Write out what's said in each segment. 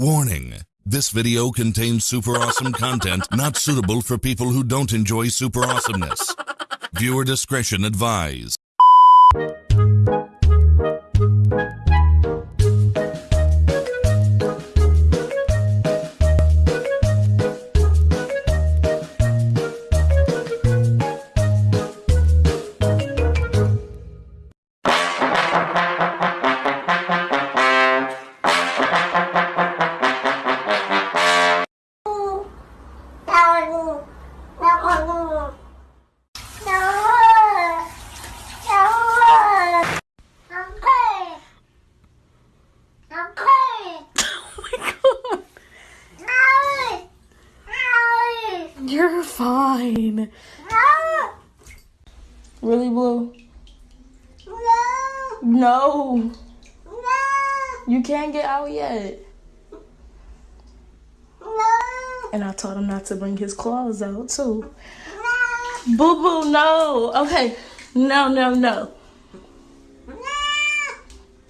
Warning. This video contains super awesome content not suitable for people who don't enjoy super awesomeness. Viewer discretion advised. Oh You're fine. Really, Blue? No. No. You can't get out yet. And I told him not to bring his claws out, too. Boo boo, no. Okay. No, no, no.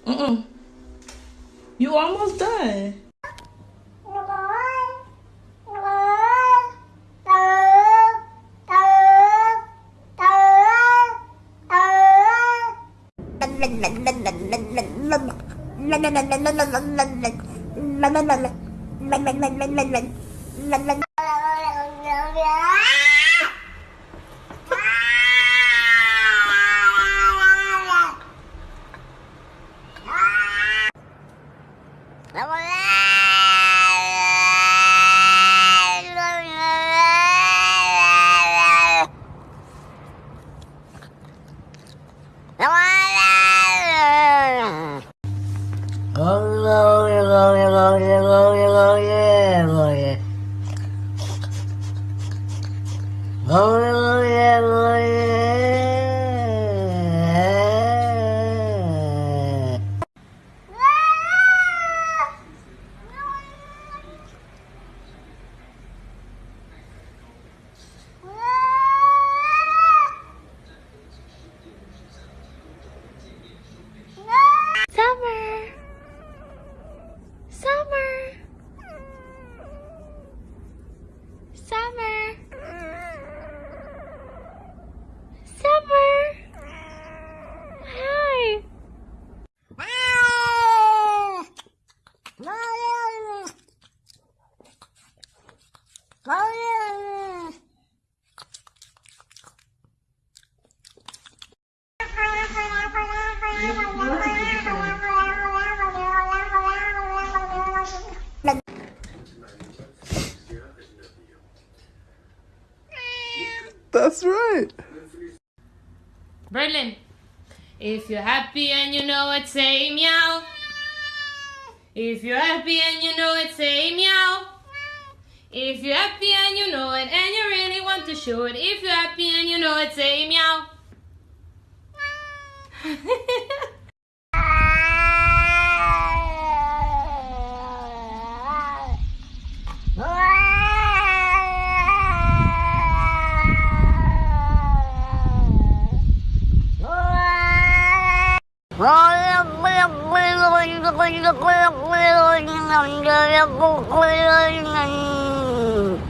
Mm-mm. You almost done. Oh, yeah, oh, yeah. Oh, That's right. Berlin. If you're happy and you know it, say meow. If you're happy and you know it, say meow. If you're happy and you know it, and you really want to show it, if you're happy and you know it, say meow. Ryan, to